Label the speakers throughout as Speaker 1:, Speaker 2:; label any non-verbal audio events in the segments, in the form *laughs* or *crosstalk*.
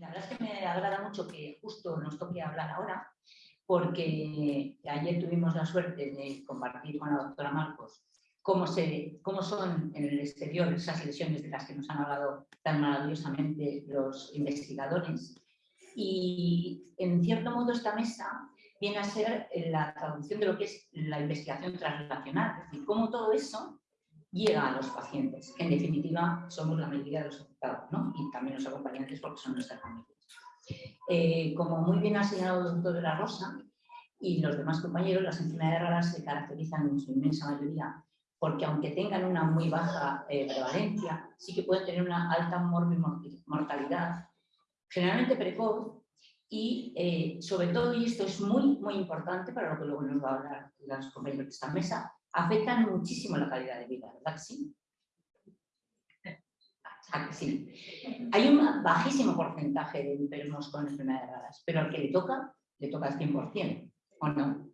Speaker 1: La verdad es que me agrada mucho que justo nos toque hablar ahora, porque ayer tuvimos la suerte de compartir con la doctora Marcos cómo, se, cómo son en el exterior esas lesiones de las que nos han hablado tan maravillosamente los investigadores. Y en cierto modo esta mesa viene a ser la traducción de lo que es la investigación transrelacional, es decir, cómo todo eso llega a los pacientes, que en definitiva somos la mayoría de los afectados, ¿no? y también los acompañantes porque son nuestras familias. Eh, como muy bien ha señalado el doctor de la Rosa y los demás compañeros, las enfermedades raras se caracterizan en su inmensa mayoría porque aunque tengan una muy baja eh, prevalencia, sí que pueden tener una alta mortalidad, generalmente precoz, y eh, sobre todo, y esto es muy, muy importante para lo que luego nos va a hablar los compañeros de esta mesa, afectan muchísimo la calidad de vida, ¿verdad que sí? sí? Hay un bajísimo porcentaje de enfermos con enfermedades raras, pero al que le toca, le toca al 100%, ¿o no?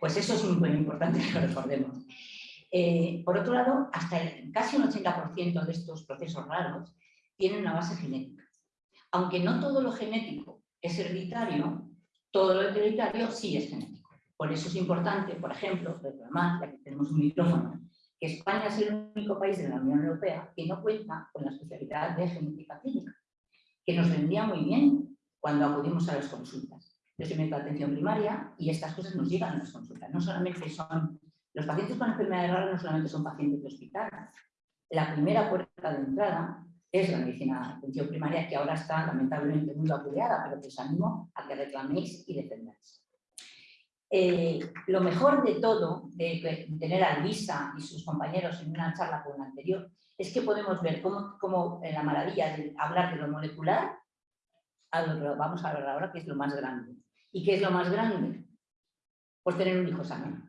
Speaker 1: Pues eso es muy importante que lo recordemos. Eh, por otro lado, hasta casi un 80% de estos procesos raros tienen una base genética. Aunque no todo lo genético es hereditario, todo lo hereditario sí es genético. Por eso es importante, por ejemplo, reclamar, ya que tenemos un micrófono, que España es el único país de la Unión Europea que no cuenta con la especialidad de genética clínica, que nos vendría muy bien cuando acudimos a las consultas. Yo soy médico de atención primaria y estas cosas nos llegan a las consultas. No solamente son, los pacientes con enfermedades raras no solamente son pacientes de hospital. La primera puerta de entrada es la medicina de atención primaria que ahora está lamentablemente muy vapuleada, pero que os animo a que reclaméis y defendáis. Eh, lo mejor de todo, de, tener a Luisa y sus compañeros en una charla con la anterior, es que podemos ver cómo, en la maravilla de hablar de lo molecular, a lo que vamos a ver ahora, que es lo más grande. ¿Y qué es lo más grande? Pues tener un hijo sano.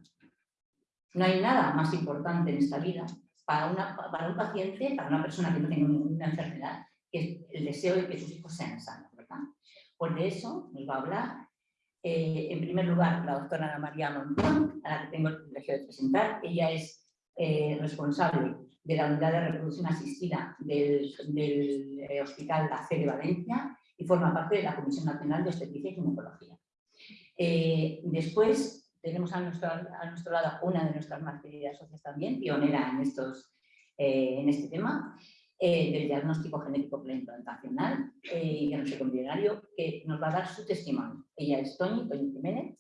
Speaker 1: No hay nada más importante en esta vida para, un paciente, para una persona que no tiene ninguna enfermedad, que el deseo de que sus hijos sean sanos. ¿verdad? Pues de eso nos va a hablar, eh, en primer lugar, la doctora Ana María Montón, a la que tengo el privilegio de presentar. Ella es eh, responsable de la unidad de reproducción asistida del, eh, Hospital La Fe de Valencia y forma parte de la Comisión Nacional de Obstetricia y Ginecología. Después tenemos a nuestro, a nuestro lado una de nuestras más queridas socias también, pionera en, estos, en este tema, eh, del diagnóstico genético preimplantacional y diagnóstico embrionario, que nos va a dar su testimonio. Ella es Toñi, Toñi Jiménez,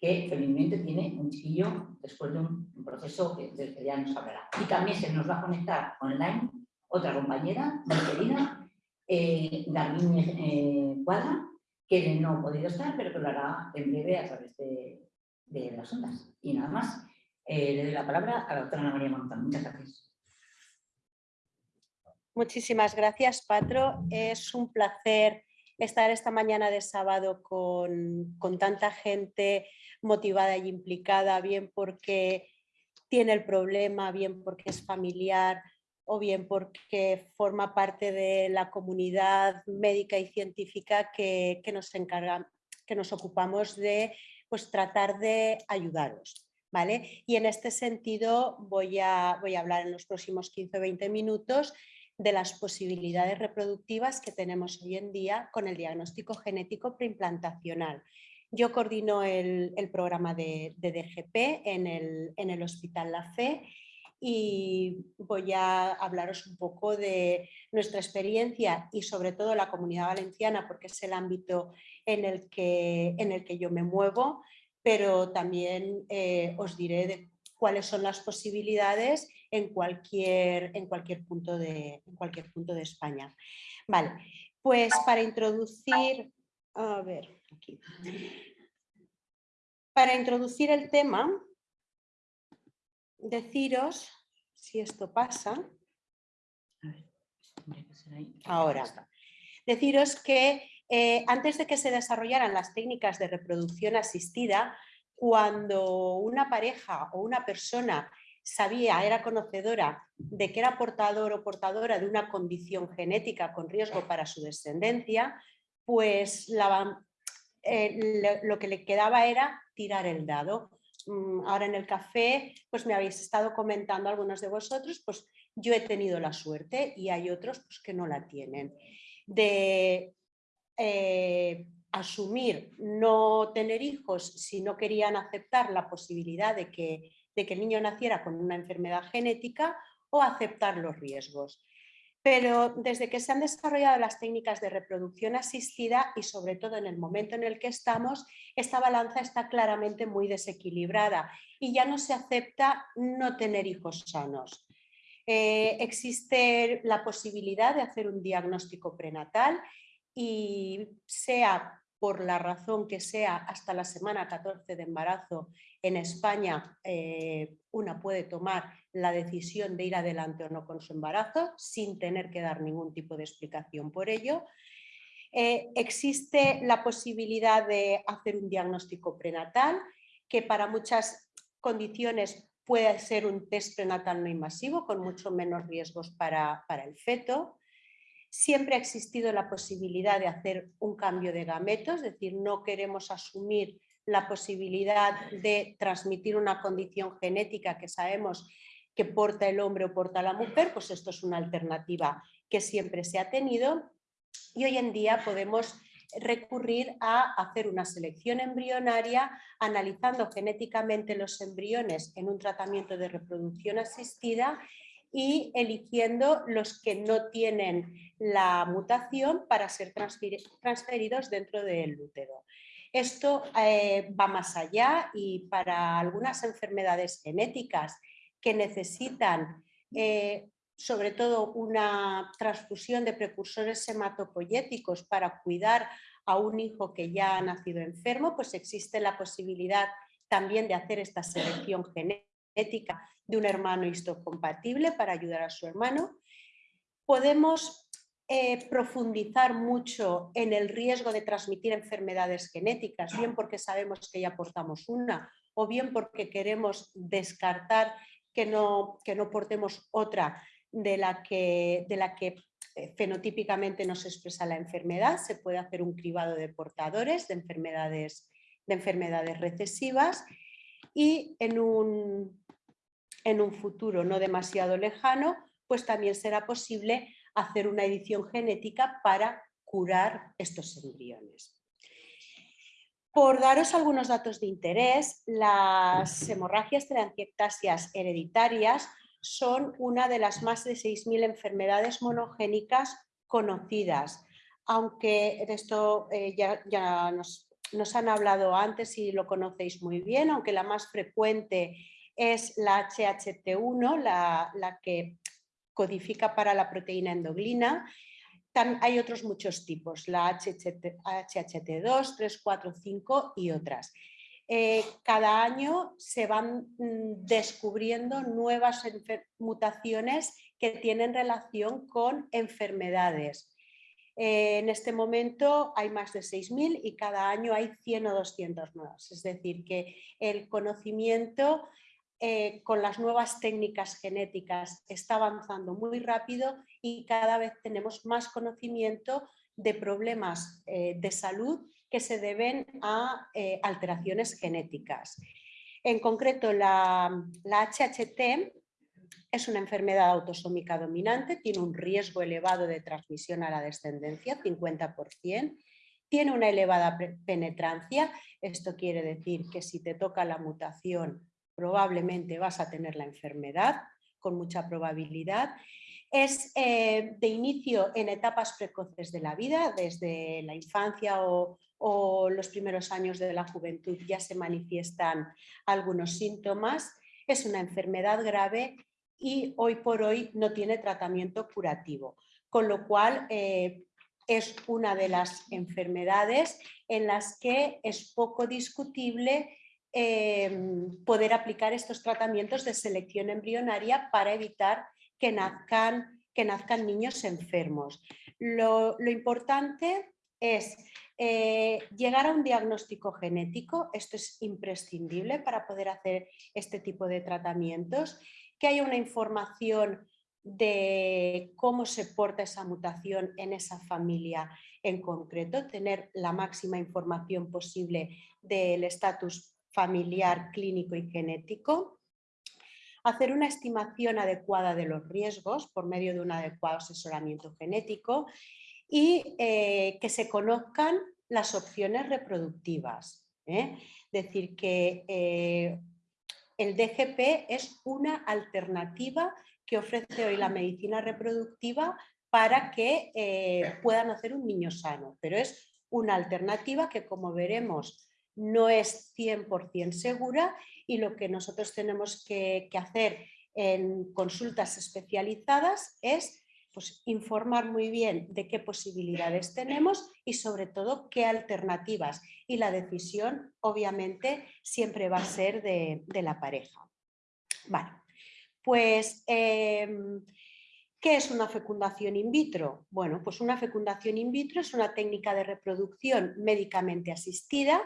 Speaker 1: que felizmente tiene un chiquillo después de un, proceso que, del que ya nos hablará. Y también se nos va a conectar online otra compañera, muy querida, eh, Darlene Cuadra, que no ha podido estar, pero que lo hará en breve a través de, las ondas. Y nada más, eh, le doy la palabra a la doctora Ana María Montán. Muchas gracias.
Speaker 2: Muchísimas gracias, Patro. Es un placer estar esta mañana de sábado con, con tanta gente motivada y implicada, bien porque tiene el problema, bien porque es familiar, o bien porque forma parte de la comunidad médica y científica que, nos encarga, que nos ocupamos de pues, tratar de ayudaros. ¿vale? Y en este sentido voy a, voy a hablar en los próximos 15 o 20 minutos de las posibilidades reproductivas que tenemos hoy en día con el diagnóstico genético preimplantacional. Yo coordino el, programa de, DGP en el, Hospital La Fe y voy a hablaros un poco de nuestra experiencia y sobre todo la comunidad valenciana porque es el ámbito en el que, en el que yo me muevo, pero también eh, os diré cuáles son las posibilidades en cualquier, en cualquier, punto, de, en cualquier punto de España. Vale, pues para introducir, a ver, aquí. Para introducir el tema, deciros, si esto pasa, ahora, deciros que eh, antes de que se desarrollaran las técnicas de reproducción asistida, cuando una pareja o una persona sabía, era conocedora de que era portador o portadora de una condición genética con riesgo para su descendencia, pues eh, lo que le quedaba era tirar el dado. Mm, ahora en el café, pues me habéis estado comentando algunos de vosotros, pues yo he tenido la suerte y hay otros pues, que no la tienen. de eh, asumir no tener hijos si no querían aceptar la posibilidad de que, de que el niño naciera con una enfermedad genética o aceptar los riesgos. Pero desde que se han desarrollado las técnicas de reproducción asistida y sobre todo en el momento en el que estamos, esta balanza está claramente muy desequilibrada y ya no se acepta no tener hijos sanos. Eh, existe la posibilidad de hacer un diagnóstico prenatal y sea por la razón que sea hasta la semana 14 de embarazo en España eh, una puede tomar la decisión de ir adelante o no con su embarazo sin tener que dar ningún tipo de explicación por ello. Eh, existe la posibilidad de hacer un diagnóstico prenatal que para muchas condiciones puede ser un test prenatal no invasivo con mucho menos riesgos para, para el feto. Siempre ha existido la posibilidad de hacer un cambio de gametos, es decir, no queremos asumir la posibilidad de transmitir una condición genética que sabemos que porta el hombre o porta la mujer, pues esto es una alternativa que siempre se ha tenido. Y hoy en día podemos recurrir a hacer una selección embrionaria analizando genéticamente los embriones en un tratamiento de reproducción asistida y eligiendo los que no tienen la mutación para ser transferidos dentro del útero. Esto eh, va más allá y para algunas enfermedades genéticas que necesitan eh, sobre todo una transfusión de precursores hematopoyéticos para cuidar a un hijo que ya ha nacido enfermo, pues existe la posibilidad también de hacer esta selección genética de un hermano histocompatible para ayudar a su hermano. Podemos eh, profundizar mucho en el riesgo de transmitir enfermedades genéticas, bien porque sabemos que ya portamos una o bien porque queremos descartar que no, que no portemos otra de la que, de la que eh, fenotípicamente nos expresa la enfermedad. Se puede hacer un cribado de portadores de enfermedades, de enfermedades recesivas y en un, en un futuro no demasiado lejano, pues también será posible hacer una edición genética para curar estos embriones. Por daros algunos datos de interés, las hemorragias telangiectasias hereditarias son una de las más de 6.000 enfermedades monogénicas conocidas, aunque esto eh, ya, nos, han hablado antes y lo conocéis muy bien, aunque la más frecuente es la HHT1, la, que codifica para la proteína endoglina. hay otros muchos tipos, la HHT2, 3, 4, 5 y otras. Eh, cada año se van mm, descubriendo nuevas mutaciones que tienen relación con enfermedades. Eh, en este momento hay más de 6.000 y cada año hay 100 o 200 nuevas. Es decir, que el conocimiento eh, con las nuevas técnicas genéticas está avanzando muy rápido y cada vez tenemos más conocimiento de problemas eh, de salud que se deben a eh, alteraciones genéticas. En concreto, la, la HHT es una enfermedad autosómica dominante, tiene un riesgo elevado de transmisión a la descendencia, 50%, tiene una elevada penetrancia, esto quiere decir que si te toca la mutación probablemente vas a tener la enfermedad con mucha probabilidad. Es eh, de inicio en etapas precoces de la vida, desde la infancia o, los primeros años de la juventud ya se manifiestan algunos síntomas. Es una enfermedad grave y hoy por hoy no tiene tratamiento curativo, con lo cual eh, es una de las enfermedades en las que es poco discutible Em, poder aplicar estos tratamientos de selección embrionaria para evitar que nazcan, que nazcan niños enfermos. Lo, importante es eh, llegar a un diagnóstico genético, esto es imprescindible para poder hacer este tipo de tratamientos, que haya una información de cómo se porta esa mutación en esa familia en concreto, tener la máxima información posible del estatus familiar, clínico y genético, hacer una estimación adecuada de los riesgos por medio de un adecuado asesoramiento genético y eh, que se conozcan las opciones reproductivas. ¿eh? Decir, que eh, el DGP es una alternativa que ofrece hoy la medicina reproductiva para que puedan hacer un niño sano, pero es una alternativa que como veremos no es 100% segura y lo que nosotros tenemos que, hacer en consultas especializadas es pues, informar muy bien de qué posibilidades tenemos y sobre todo qué alternativas. Y la decisión obviamente siempre va a ser de, la pareja. Vale, pues em, ¿qué es una fecundación in vitro? Bueno, pues una fecundación in vitro es una técnica de reproducción médicamente asistida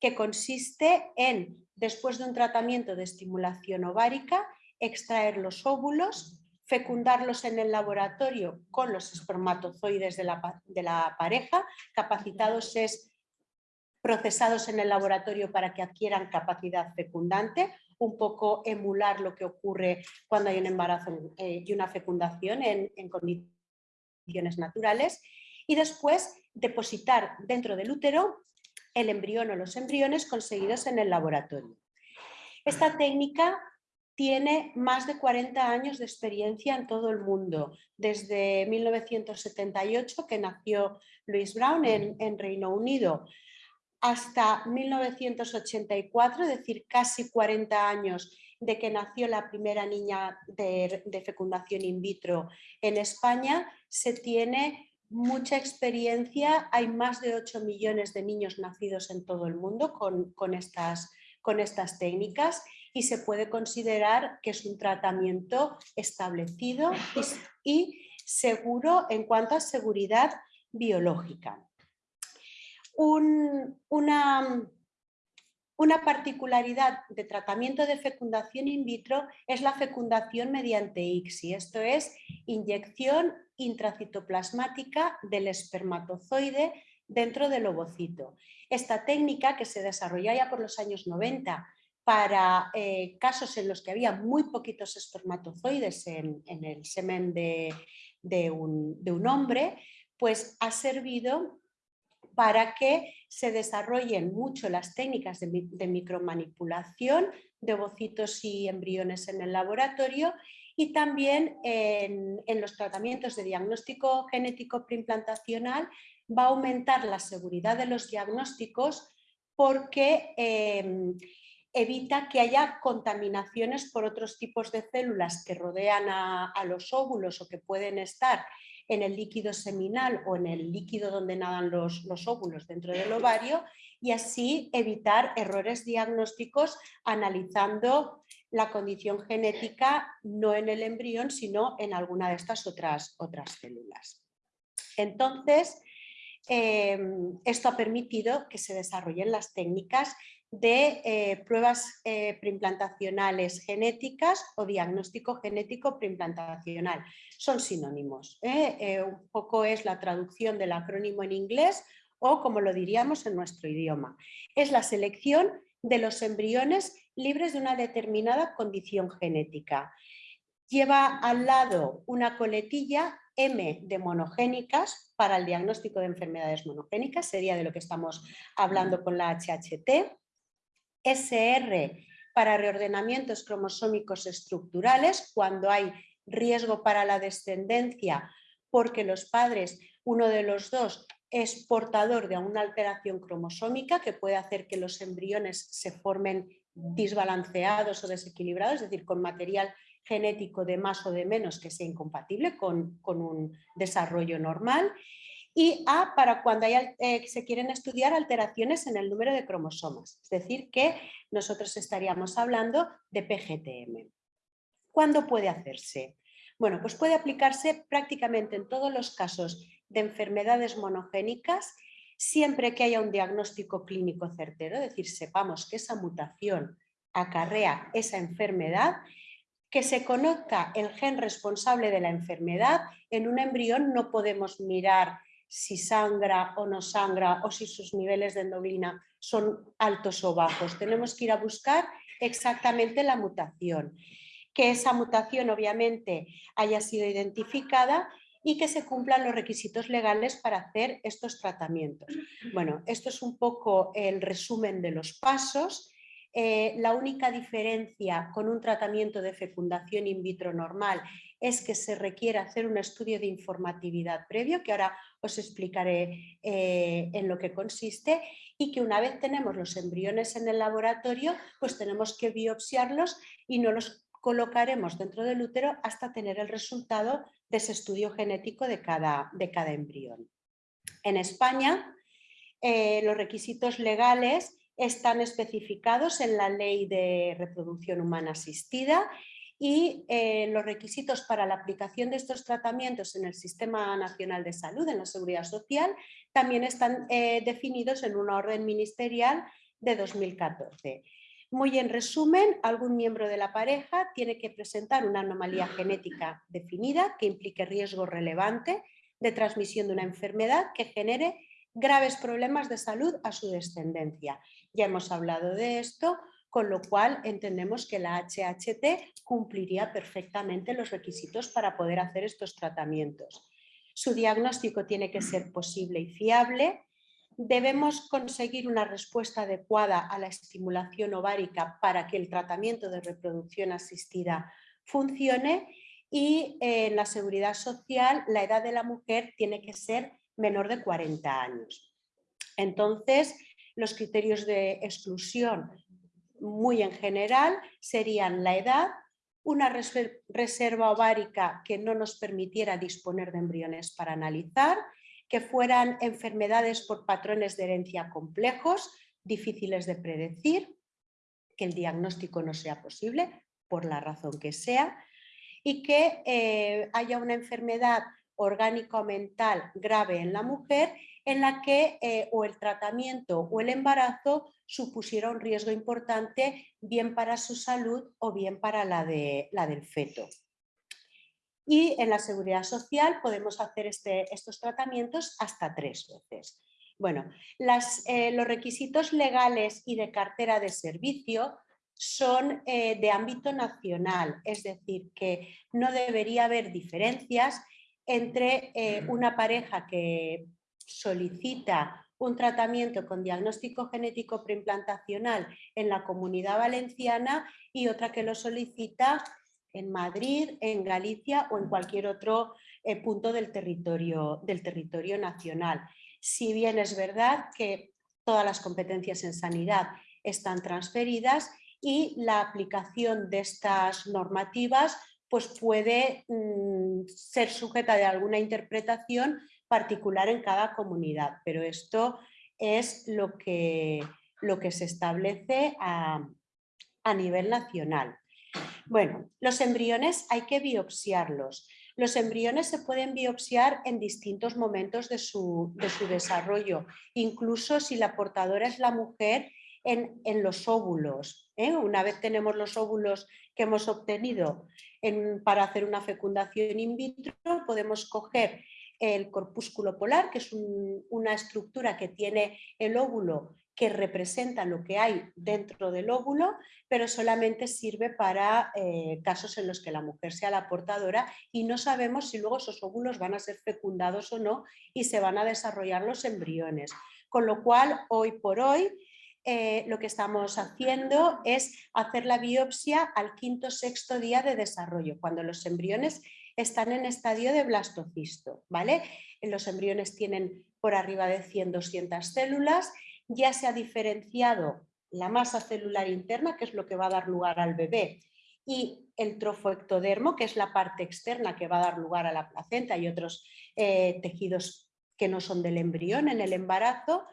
Speaker 2: que consiste en, después de un tratamiento de estimulación ovárica, extraer los óvulos, fecundarlos en el laboratorio con los espermatozoides de la, pareja, capacitados es procesados en el laboratorio para que adquieran capacidad fecundante, un poco emular lo que ocurre cuando hay un embarazo eh, y una fecundación en condiciones naturales, y después depositar dentro del útero el embrión o los embriones conseguidos en el laboratorio. Esta técnica tiene más de 40 años de experiencia en todo el mundo, desde 1978 que nació Louis Brown en, Reino Unido, hasta 1984, es decir, casi 40 años de que nació la primera niña de, de, fecundación in vitro en España, se tiene mucha experiencia, hay más de 8 millones de niños nacidos en todo el mundo con, estas, técnicas y se puede considerar que es un tratamiento establecido y, seguro en cuanto a seguridad biológica. una, una particularidad de tratamiento de fecundación in vitro es la fecundación mediante ICSI, esto es inyección intracitoplasmática del espermatozoide dentro del ovocito. Esta técnica que se desarrolló ya por los años 90 para eh, casos en los que había muy poquitos espermatozoides en, el semen de, un, de un hombre, pues ha servido para que se desarrollen mucho las técnicas de, micromanipulación de ovocitos y embriones en el laboratorio y también en, los tratamientos de diagnóstico genético preimplantacional va a aumentar la seguridad de los diagnósticos porque em, evita que haya contaminaciones por otros tipos de células que rodean a, a los óvulos o que pueden estar en el líquido seminal o en el líquido donde nadan los, óvulos dentro del ovario y así evitar errores diagnósticos analizando la condición genética no en el embrión sino en alguna de estas otras, otras células. Entonces, em, esto ha permitido que se desarrollen las técnicas de eh, pruebas eh, preimplantacionales genéticas o diagnóstico genético preimplantacional. Son sinónimos. ¿eh? un poco es la traducción del acrónimo en inglés o como lo diríamos en nuestro idioma. Es la selección de los embriones libres de una determinada condición genética. Lleva al lado una coletilla M de monogénicas para el diagnóstico de enfermedades monogénicas, sería de lo que estamos hablando con la HHT. SR para reordenamientos cromosómicos estructurales cuando hay riesgo para la descendencia porque los padres, uno de los dos, es portador de una alteración cromosómica que puede hacer que los embriones se formen desbalanceados o desequilibrados, es decir, con material genético de más o de menos que sea incompatible con, con un desarrollo normal y A para cuando eh, se quieren estudiar alteraciones en el número de cromosomas, es decir, que nosotros estaríamos hablando de PGTM. ¿Cuándo puede hacerse? Bueno, pues puede aplicarse prácticamente en todos los casos de enfermedades monogénicas siempre que haya un diagnóstico clínico certero, es decir, sepamos que esa mutación acarrea esa enfermedad, que se conozca el gen responsable de la enfermedad. En un embrión no podemos mirar si sangra o no sangra o si sus niveles de endoglina son altos o bajos. Tenemos que ir a buscar exactamente la mutación. Que esa mutación obviamente haya sido identificada y que se cumplan los requisitos legales para hacer estos tratamientos. Bueno, esto es un poco el resumen de los pasos. Eh, la única diferencia con un tratamiento de fecundación in vitro normal es que se requiere hacer un estudio de informatividad previo, que ahora os explicaré eh, en lo que consiste, y que una vez tenemos los embriones en el laboratorio, pues tenemos que biopsiarlos y no los colocaremos dentro del útero hasta tener el resultado de ese estudio genético de cada, de cada embrión. En España, eh, los requisitos legales están especificados en la Ley de Reproducción Humana Asistida y eh, los requisitos para la aplicación de estos tratamientos en el Sistema Nacional de Salud, en la Seguridad Social, también están eh, definidos en una orden ministerial de 2014. Muy en resumen, algún miembro de la pareja tiene que presentar una anomalía genética definida que implique riesgo relevante de transmisión de una enfermedad que genere graves problemas de salud a su descendencia. Ya hemos hablado de esto, con lo cual entendemos que la HHT cumpliría perfectamente los requisitos para poder hacer estos tratamientos. Su diagnóstico tiene que ser posible y fiable. Debemos conseguir una respuesta adecuada a la estimulación ovárica para que el tratamiento de reproducción asistida funcione y en la seguridad social la edad de la mujer tiene que ser menor de 40 años. Entonces, los criterios de exclusión muy en general serían la edad, una reserva ovárica que no nos permitiera disponer de embriones para analizar, que fueran enfermedades por patrones de herencia complejos, difíciles de predecir, que el diagnóstico no sea posible, por la razón que sea, y que eh, haya una enfermedad orgánico-mental grave en la mujer en la que eh, o el tratamiento o el embarazo supusiera un riesgo importante bien para su salud o bien para la, de, la del feto. Y en la seguridad social podemos hacer este, estos tratamientos hasta tres veces. Bueno, eh, los requisitos legales y de cartera de servicio son eh, de ámbito nacional, es decir, que no debería haber diferencias entre una pareja que solicita un tratamiento con diagnóstico genético preimplantacional en la comunidad valenciana y otra que lo solicita en Madrid, en Galicia o en cualquier otro eh, punto del territorio, del territorio nacional. Si bien es verdad que todas las competencias en sanidad están transferidas y la aplicación de estas normativas pues puede mm, ser sujeta de alguna interpretación particular en cada comunidad, pero esto es lo que, lo que se establece a, nivel nacional. Bueno, los embriones hay que biopsiarlos. Los embriones se pueden biopsiar en distintos momentos de su, desarrollo, incluso si la portadora es la mujer en, los óvulos. ¿eh? Una vez tenemos los óvulos que hemos obtenido para hacer una fecundación in vitro, podemos coger el corpúsculo polar, que es una estructura que tiene el óvulo que representa lo que hay dentro del óvulo, pero solamente sirve para eh, casos en los que la mujer sea la portadora y no sabemos si luego esos óvulos van a ser fecundados o no y se van a desarrollar los embriones. Con lo cual, hoy por hoy, eh, lo que estamos haciendo es hacer la biopsia al quinto sexto día de desarrollo, cuando los embriones están en estadio de blastocisto. ¿vale? Los embriones tienen por arriba de 100-200 células, ya se ha diferenciado la masa celular interna, que es lo que va a dar lugar al bebé, y el trofoectodermo, que es la parte externa que va a dar lugar a la placenta y otros eh, tejidos que no son del embrión en el embarazo,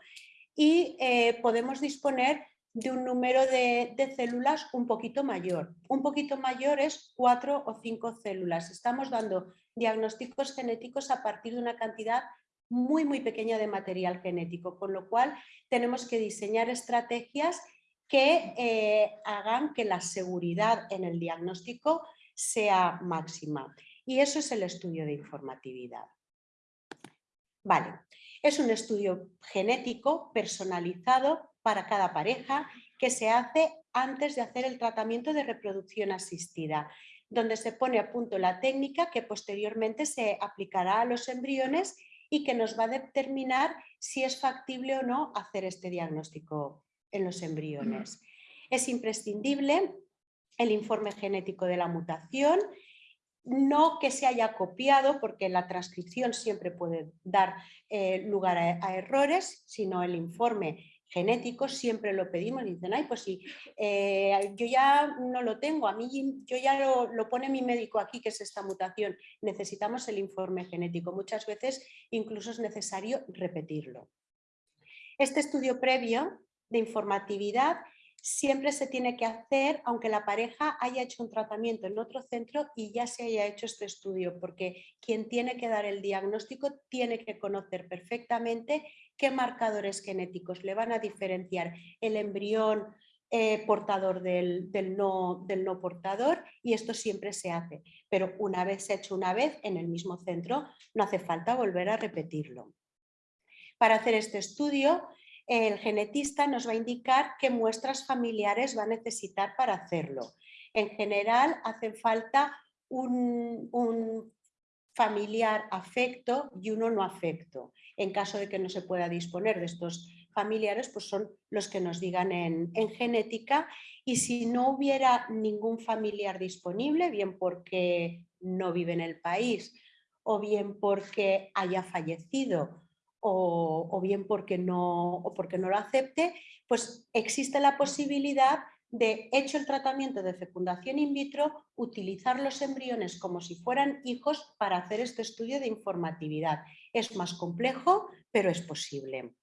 Speaker 2: y eh, podemos disponer de un número de, células un poquito mayor. Un poquito mayor es cuatro o cinco células. Estamos dando diagnósticos genéticos a partir de una cantidad muy, muy pequeña de material genético, con lo cual tenemos que diseñar estrategias que eh, hagan que la seguridad en el diagnóstico sea máxima. Y eso es el estudio de informatividad. Vale, es un estudio genético personalizado para cada pareja que se hace antes de hacer el tratamiento de reproducción asistida. donde se pone a punto la técnica que posteriormente se aplicará a los embriones y que nos va a determinar si es factible o no hacer este diagnóstico en los embriones. Es imprescindible el informe genético de la mutación, no que se haya copiado, porque la transcripción siempre puede dar eh, lugar a, errores, sino el informe genético siempre lo pedimos y dicen, ay, pues sí, eh, yo ya no lo tengo, a mí yo ya lo, pone mi médico aquí que es esta mutación, necesitamos el informe genético. Muchas veces incluso es necesario repetirlo. Este estudio previo de informatividad siempre se tiene que hacer aunque la pareja haya hecho un tratamiento en otro centro y ya se haya hecho este estudio, porque quien tiene que dar el diagnóstico tiene que conocer perfectamente qué marcadores genéticos le van a diferenciar el embrión eh, portador del, no, del no portador y esto siempre se hace. Pero una vez hecho una vez en el mismo centro, no hace falta volver a repetirlo. Para hacer este estudio el genetista nos va a indicar qué muestras familiares va a necesitar para hacerlo. En general hace falta un, familiar afecto y uno no afecto. En caso de que no se pueda disponer de estos familiares, pues son los que nos digan en, genética y si no hubiera ningún familiar disponible, bien porque no vive en el país o bien porque haya fallecido o, bien porque no, o porque no lo acepte, pues existe la posibilidad de, hecho el tratamiento de fecundación in vitro, utilizar los embriones como si fueran hijos para hacer este estudio de informatividad. Es más complejo, pero es posible.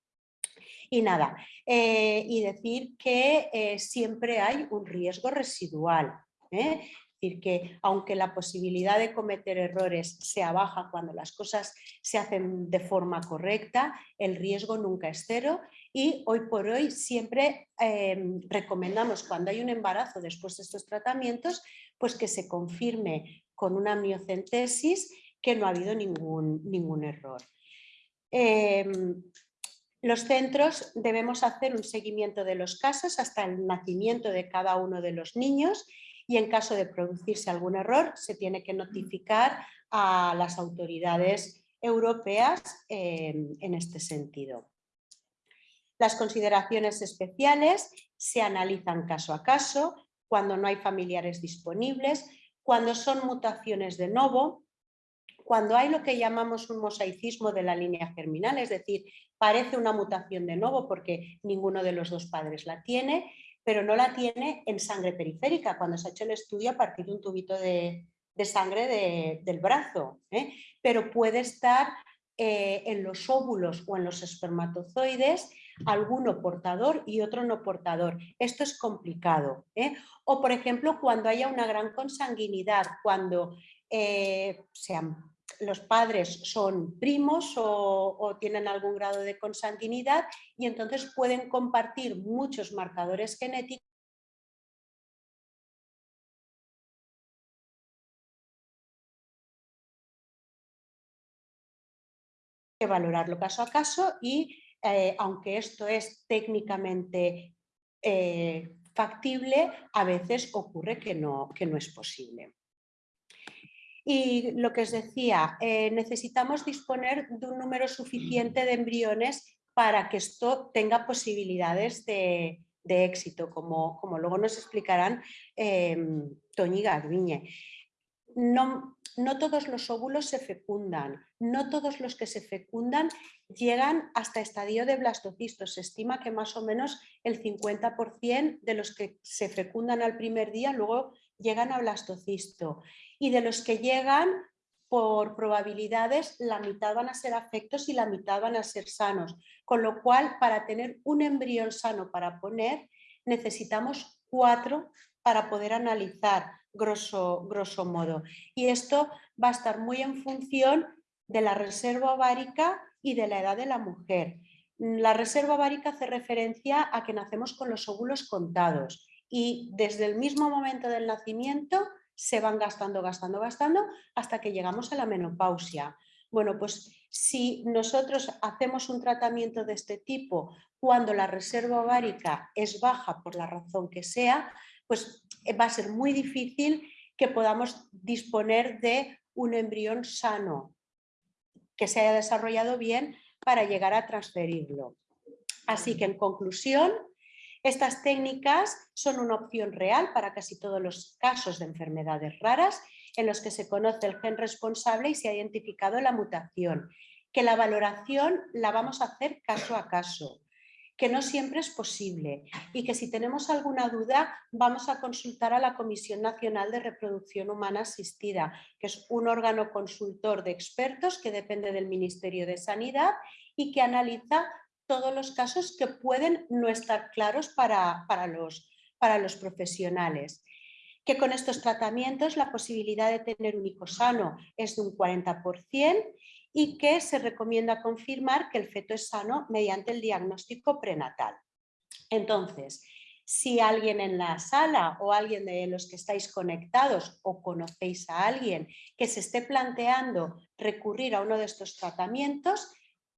Speaker 2: Y nada, eh, y decir que eh, siempre hay un riesgo residual. ¿eh? Decir, que aunque la posibilidad de cometer errores sea baja cuando las cosas se hacen de forma correcta, el riesgo nunca es cero y hoy por hoy siempre em, recomendamos cuando hay un embarazo después de estos tratamientos, pues que se confirme con una miocentesis que no ha habido ningún, ningún error. Em, los centros debemos hacer un seguimiento de los casos hasta el nacimiento de cada uno de los niños y en caso de producirse algún error se tiene que notificar a las autoridades europeas en este sentido. Las consideraciones especiales se analizan caso a caso, cuando no hay familiares disponibles, cuando son mutaciones de novo, cuando hay lo que llamamos un mosaicismo de la línea germinal, es decir, parece una mutación de novo porque ninguno de los dos padres la tiene, pero no la tiene en sangre periférica, cuando se ha hecho el estudio a partir de un tubito de, sangre del brazo, ¿eh? pero puede estar eh, en los óvulos o en los espermatozoides, alguno portador y otro no portador. Esto es complicado. ¿eh? O por ejemplo, cuando haya una gran consanguinidad, cuando sean los padres son primos o, tienen algún grado de consanguinidad y entonces pueden compartir muchos marcadores genéticos que valorarlo caso a caso y eh, aunque esto es técnicamente eh, factible, a veces ocurre que no, que no es posible. Y lo que os decía, eh, necesitamos disponer de un número suficiente de embriones para que esto tenga posibilidades de, éxito, como, como, luego nos explicarán eh, Toñi Garbiñe. No, no todos los óvulos se fecundan, no todos los que se fecundan llegan hasta estadio de blastocisto. Se estima que más o menos el 50% de los que se fecundan al primer día luego llegan a blastocisto y de los que llegan por probabilidades la mitad van a ser afectos y la mitad van a ser sanos, con lo cual para tener un embrión sano para poner necesitamos cuatro para poder analizar grosso, modo y esto va a estar muy en función de la reserva ovárica y de la edad de la mujer. La reserva ovárica hace referencia a que nacemos con los óvulos contados y desde el mismo momento del nacimiento se van gastando, gastando, gastando hasta que llegamos a la menopausia. Bueno, pues si nosotros hacemos un tratamiento de este tipo cuando la reserva ovárica es baja por la razón que sea, pues eh, va a ser muy difícil que podamos disponer de un embrión sano, que se haya desarrollado bien para llegar a transferirlo. Así que en conclusión, estas técnicas son una opción real para casi todos los casos de enfermedades raras en los que se conoce el gen responsable y se ha identificado la mutación, que la valoración la vamos a hacer caso a caso, que no siempre es posible y que si tenemos alguna duda vamos a consultar a la Comisión Nacional de Reproducción Humana Asistida, que es un órgano consultor de expertos que depende del Ministerio de Sanidad y que analiza todos los casos que pueden no estar claros para, para, los, para los profesionales que con estos tratamientos la posibilidad de tener un hijo sano es de un 40% y que se recomienda confirmar que el feto es sano mediante el diagnóstico prenatal. Entonces, si alguien en la sala o alguien de los que estáis conectados o conocéis a alguien que se esté planteando recurrir a uno de estos tratamientos,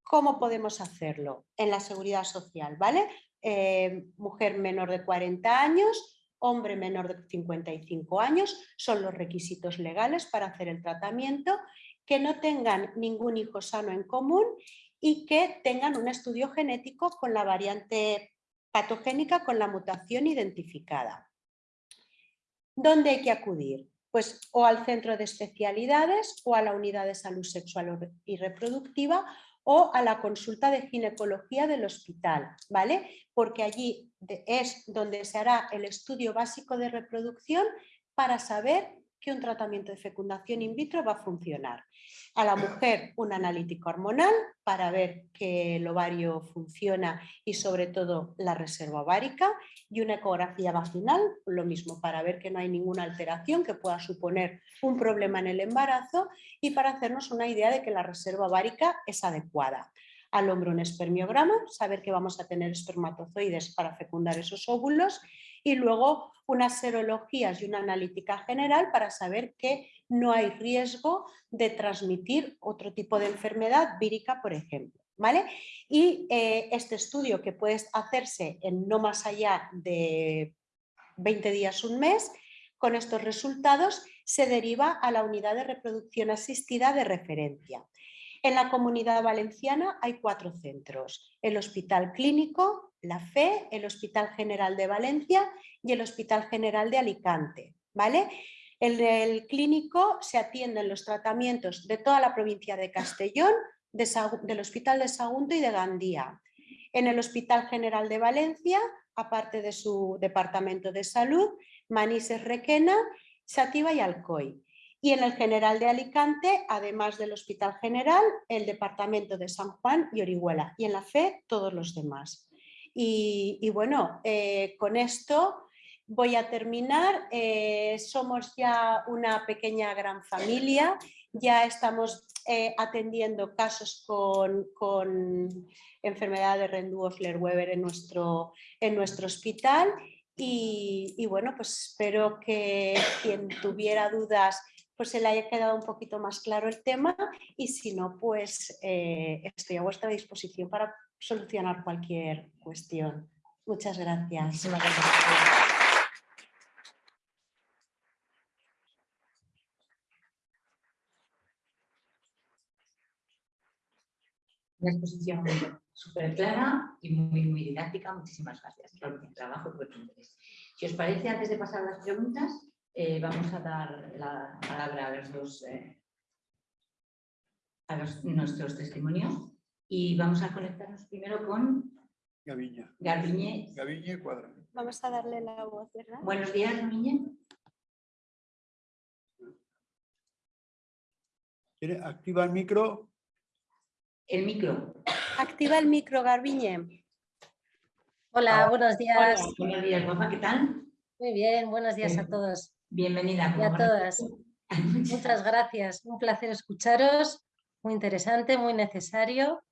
Speaker 2: ¿cómo podemos hacerlo? En la seguridad social, ¿vale? Eh, mujer menor de 40 años, hombre menor de 55 años, son los requisitos legales para hacer el tratamiento, que no tengan ningún hijo sano en común y que tengan un estudio genético con la variante patogénica con la mutación identificada. ¿Dónde hay que acudir? Pues o al centro de especialidades o a la unidad de salud sexual y reproductiva o a la consulta de ginecología del hospital, ¿vale? Porque allí es donde se hará el estudio básico de reproducción para saber que un tratamiento de fecundación in vitro va a funcionar. A la mujer un analítico hormonal para ver que el ovario funciona y sobre todo la reserva ovárica y una ecografía vaginal, lo mismo para ver que no hay ninguna alteración que pueda suponer un problema en el embarazo y para hacernos una idea de que la reserva ovárica es adecuada al hombre un espermiograma, saber que vamos a tener espermatozoides para fecundar esos óvulos y luego unas serologías y una analítica general para saber que no hay riesgo de transmitir otro tipo de enfermedad vírica, por ejemplo. ¿Vale? Y eh, este estudio que puede hacerse en no más allá de 20 días, un mes, con estos resultados se deriva a la unidad de reproducción asistida de referencia. En la comunidad valenciana hay cuatro centros, el Hospital Clínico, la FE, el Hospital General de Valencia y el Hospital General de Alicante. ¿vale? En el clínico se atienden los tratamientos de toda la provincia de Castellón, del Hospital de Sagunto y de Gandía. En el Hospital General de Valencia, aparte de su departamento de salud, Manises Requena, Sativa y Alcoy. Y en el General de Alicante, además del Hospital General, el Departamento de San Juan y Orihuela. Y en la FE, todos los demás. Y, bueno, eh, con esto voy a terminar. Eh, somos ya una pequeña gran familia. Ya estamos eh, atendiendo casos con, enfermedad de Rendu-Osler-Weber en nuestro, en nuestro hospital. Y, bueno, pues espero que quien tuviera dudas pues se le haya quedado un poquito más claro el tema y si no, pues estoy a vuestra disposición para solucionar cualquier cuestión. Muchas gracias.
Speaker 1: Una exposición súper clara y muy, muy didáctica. Muchísimas gracias por el trabajo y por tu interés. Si os parece, antes de pasar a las preguntas, eh, vamos a dar la palabra a los dos, eh, a nuestros testimonios y vamos a conectarnos primero con
Speaker 3: Gaviña.
Speaker 1: Garbiñe.
Speaker 3: Gaviñe Cuadra.
Speaker 2: Vamos a darle la voz, ¿verdad?
Speaker 1: Buenos días, Garbiñe.
Speaker 3: Activa el micro.
Speaker 1: El micro.
Speaker 2: Activa el micro, Garbiñe.
Speaker 4: Hola, buenos días.
Speaker 1: buenos días, guapa, ¿qué tal?
Speaker 4: Muy bien, buenos días a todos.
Speaker 1: Bienvenida.
Speaker 4: Y a todas. *laughs* Muchas gracias. Un placer escucharos. Muy interesante, muy necesario.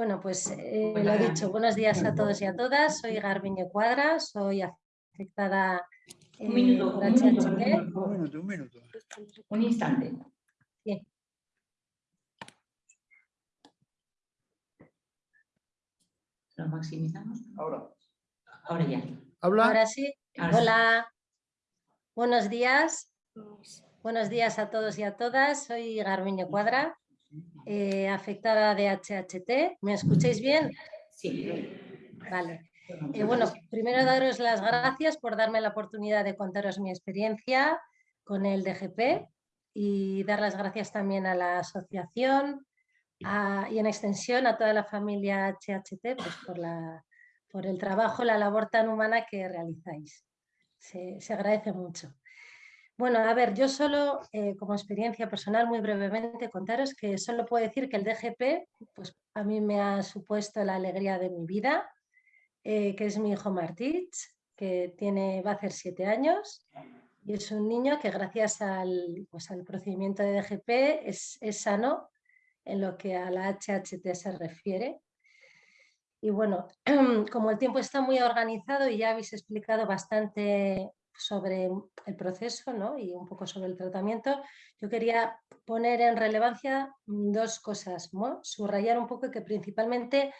Speaker 4: Bueno, pues eh, lo dicho, buenos días a todos y a todas. Soy Garbiñe Cuadra, soy afectada
Speaker 1: un eh, minuto, un, minuto,
Speaker 3: un minuto, un minuto.
Speaker 1: Un instante.
Speaker 4: Sí.
Speaker 1: ¿Lo maximizamos?
Speaker 3: Ahora.
Speaker 1: Ahora ya.
Speaker 3: ¿Habla?
Speaker 4: Ahora sí. Hola. Buenos días. Buenos días a todos y a todas. Soy Garbiño Cuadra, eh, afectada de HHT. ¿Me escucháis bien?
Speaker 1: Sí.
Speaker 4: Vale. Eh, bueno, primero daros las gracias por darme la oportunidad de contaros mi experiencia con el DGP y dar las gracias también a la asociación y en extensión a toda la familia HHT pues por, la, por el trabajo, la labor tan humana que realizáis. Se, agradece mucho. Bueno, a ver, yo solo eh, como experiencia personal, muy brevemente, contaros que solo puedo decir que el DGP pues, a mí me ha supuesto la alegría de mi vida, eh, que es mi hijo Martich, que tiene, va a hacer siete años y es un niño que gracias al, pues, al procedimiento de DGP es, es, sano en lo que a la HHT se refiere. Y bueno, *clears throat* como el tiempo está muy organizado y ya habéis explicado bastante sobre el proceso ¿no? y un poco sobre el tratamiento, yo quería poner en relevancia dos cosas, subrayar un poco que principalmente,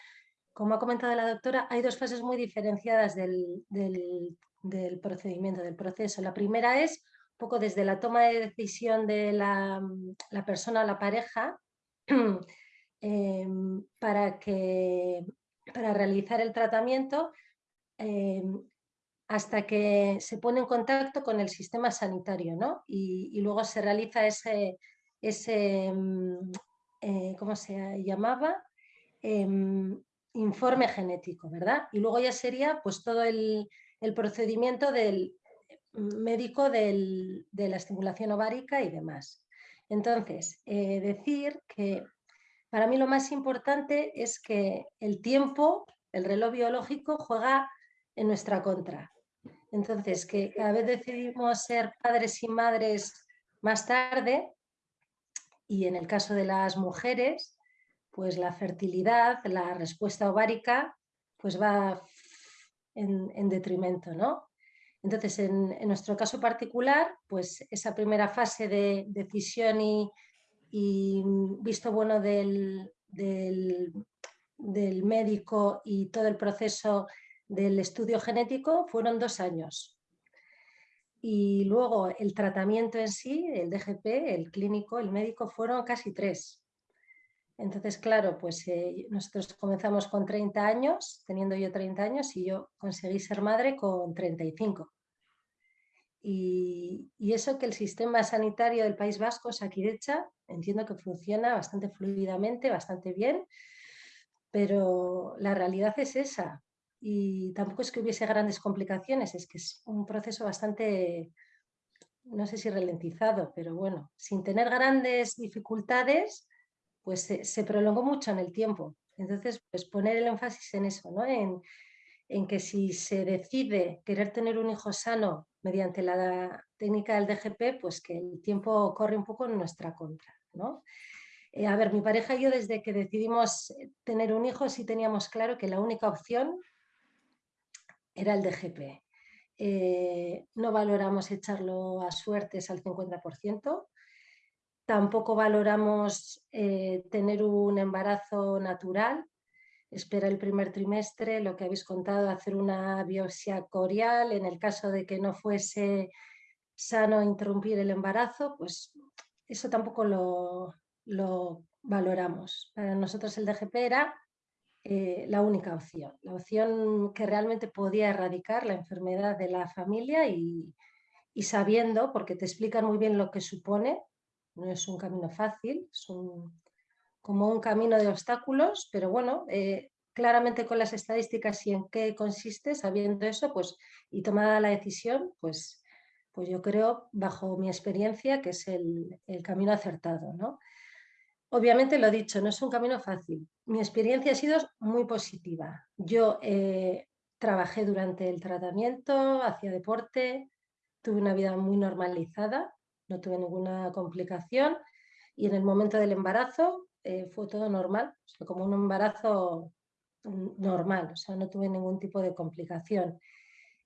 Speaker 4: como ha comentado la doctora, hay dos fases muy diferenciadas del, del, del procedimiento, del proceso. La primera es un poco desde la toma de decisión de la, la persona o la pareja *clears throat* em, para, que, para realizar el tratamiento em, hasta que se pone en contacto con el sistema sanitario ¿no? y, luego se realiza ese, ese em, eh, ¿cómo se llamaba? informe genético, ¿verdad? Y luego ya sería pues todo el, el procedimiento del médico de la estimulación ovárica y demás. Entonces, eh, decir que para mí lo más importante es que el tiempo, el reloj biológico, juega en nuestra contra. Entonces, que cada vez decidimos ser padres y madres más tarde, y en el caso de las mujeres, pues la fertilidad, la respuesta ovárica, pues va en, detrimento, ¿no? Entonces, en, nuestro caso particular, pues esa primera fase de decisión y, visto bueno del, del, médico y todo el proceso del estudio genético fueron dos años. Y luego el tratamiento en sí, el DGP, el clínico, el médico, fueron casi tres. Entonces, claro, pues eh, nosotros comenzamos con 30 años, teniendo yo 30 años, y yo conseguí ser madre con 35. Y, y eso que el sistema sanitario del País Vasco, Saquidecha, entiendo que funciona bastante fluidamente, bastante bien, pero la realidad es esa. Y tampoco es que hubiese grandes complicaciones, es que es un proceso bastante, no sé si ralentizado, pero bueno, sin tener grandes dificultades, pues se, prolongó mucho en el tiempo. Entonces, pues poner el énfasis en eso, ¿no? en, que si se decide querer tener un hijo sano mediante la técnica del DGP, pues que el tiempo corre un poco en nuestra contra. ¿no? Eh, a ver, mi pareja y yo desde que decidimos tener un hijo sí teníamos claro que la única opción era el DGP. Eh, no valoramos echarlo a suertes al 50%, Tampoco valoramos eh, tener un embarazo natural. Espera el primer trimestre, lo que habéis contado, hacer una biopsia corial. En el caso de que no fuese sano interrumpir el embarazo, pues eso tampoco lo, valoramos. Para nosotros el DGP era eh, la única opción, la opción que realmente podía erradicar la enfermedad de la familia y, sabiendo, porque te explican muy bien lo que supone, no es un camino fácil, es como un camino de obstáculos, pero bueno, eh, claramente con las estadísticas y en qué consiste, sabiendo eso, pues y tomada la decisión, pues, pues yo creo, bajo mi experiencia, que es el, camino acertado. ¿no? Obviamente lo dicho, no es un camino fácil. Mi experiencia ha sido muy positiva. Yo eh, trabajé durante el tratamiento, hacía deporte, tuve una vida muy normalizada, no tuve ninguna complicación y en el momento del embarazo eh, fue todo normal, como un embarazo normal, o sea, no tuve ningún tipo de complicación.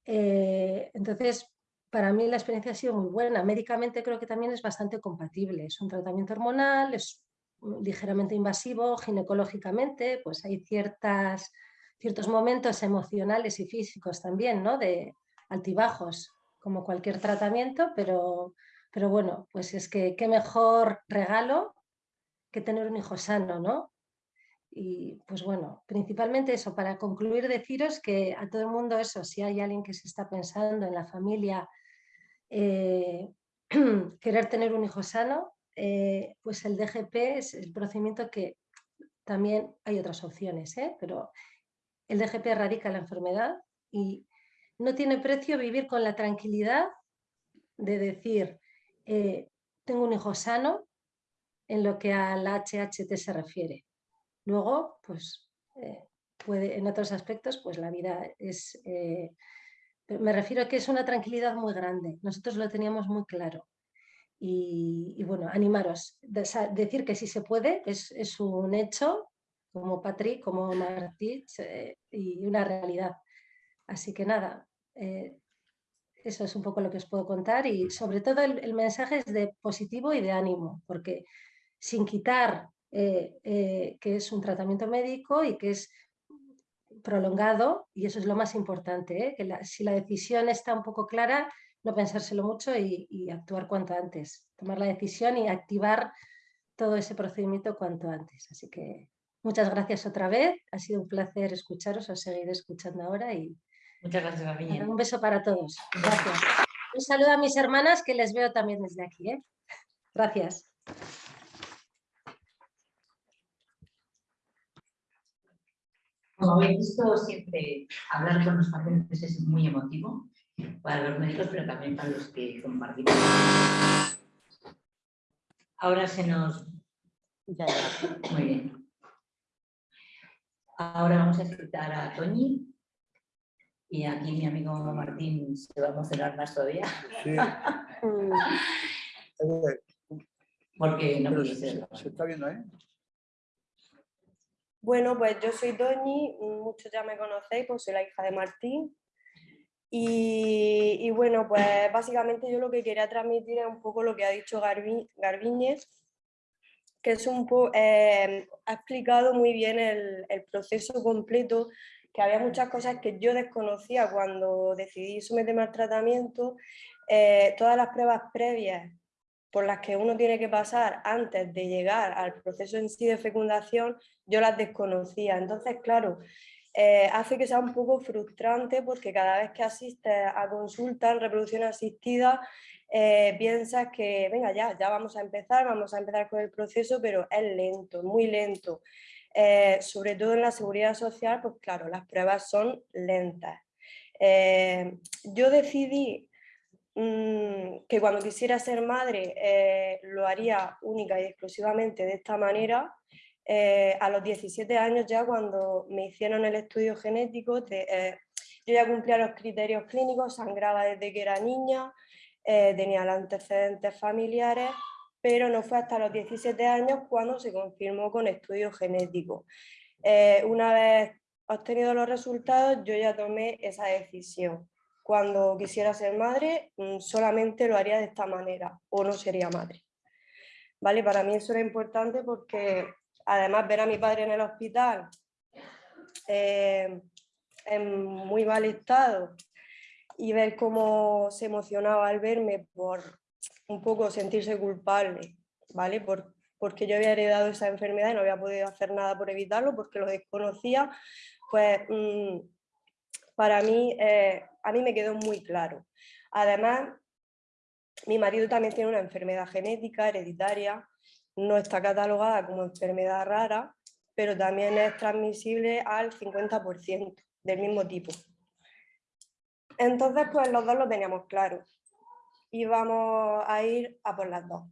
Speaker 4: Eh, entonces, para mí la experiencia ha sido muy buena. Médicamente creo que también es bastante compatible. Es un tratamiento hormonal, es ligeramente invasivo, ginecológicamente, pues hay ciertas, ciertos momentos emocionales y físicos también, ¿no? De altibajos, como cualquier tratamiento, pero pero bueno, pues es que qué mejor regalo que tener un hijo sano, ¿no? Y pues bueno, principalmente eso, para concluir deciros que a todo el mundo eso, si hay alguien que se está pensando en la familia, eh, *clears throat* querer tener un hijo sano, eh, pues el DGP es el procedimiento que también hay otras opciones, ¿eh? pero el DGP erradica la enfermedad y no tiene precio vivir con la tranquilidad de decir, tengo un hijo sano en lo que al HHT se refiere. Luego, pues, eh, puede, en otros aspectos, pues la vida es... Eh, me refiero a que es una tranquilidad muy grande. Nosotros lo teníamos muy claro. Y, bueno, animaros. decir que sí se puede es, un hecho, como Patrick, como Martí, eh, y una realidad. Así que nada, eso es un poco lo que os puedo contar y sobre todo el, mensaje es de positivo y de ánimo, porque sin quitar eh, eh, que es un tratamiento médico y que es prolongado, y eso es lo más importante, ¿eh? si la decisión está un poco clara, no pensárselo mucho y, actuar cuanto antes, tomar la decisión y activar todo ese procedimiento cuanto antes. Así que muchas gracias otra vez, ha sido un placer escucharos, os seguiré escuchando ahora y
Speaker 1: muchas gracias,
Speaker 4: Un beso para todos. Gracias. Un saludo a mis hermanas que les veo también desde aquí. Gracias.
Speaker 1: Como habéis visto, siempre hablar con los pacientes es muy emotivo para los médicos, pero también para los que compartimos. Ahora se nos... Ya, Muy bien. Ahora vamos a escuchar a Toñi. Y aquí mi amigo Martín se va a emocionar más todavía. Sí. *laughs* Porque no puede ser.
Speaker 3: Se está viendo, ¿eh?
Speaker 5: Bueno, pues yo soy Doñi, muchos ya me conocéis, pues soy la hija de Martín. Y, bueno, pues básicamente yo lo que quería transmitir es un poco lo que ha dicho Garbiñez, que es un eh, ha explicado muy bien el, proceso completo, que había muchas cosas que yo desconocía cuando decidí someterme al tratamiento, eh, todas las pruebas previas por las que uno tiene que pasar antes de llegar al proceso en sí de fecundación, yo las desconocía. Entonces, claro, eh, hace que sea un poco frustrante porque cada vez que asistes a consulta en reproducción asistida, eh, piensas que, venga, ya, ya vamos a empezar, vamos a empezar con el proceso, pero es lento, muy lento. Eh, sobre todo en la seguridad social, pues claro, las pruebas son lentas. yo decidí Mm, que cuando quisiera ser madre lo haría única y exclusivamente de esta manera. Eh, a los 17 años ya cuando me hicieron el estudio genético, eh, yo ya cumplía los criterios clínicos, sangraba desde que era niña, tenía los antecedentes familiares, pero no fue hasta los 17 años cuando se confirmó con estudio genético. una vez obtenido los resultados, yo ya tomé esa decisión cuando quisiera ser madre mm, solamente lo haría de esta manera o no sería madre. ¿Vale? Para mí eso era importante porque además ver a mi padre en el hospital eh, en muy mal estado y ver cómo se emocionaba al verme por un poco sentirse culpable, ¿vale? Por, porque yo había heredado esa enfermedad y no había podido hacer nada por evitarlo porque lo desconocía, pues mm, para mí, eh, a mí me quedó muy claro. Además, mi marido también tiene una enfermedad genética hereditaria, no está catalogada como enfermedad rara, pero también es transmisible al 50% del mismo tipo. Entonces, pues los dos lo teníamos claro. Íbamos a ir a por las dos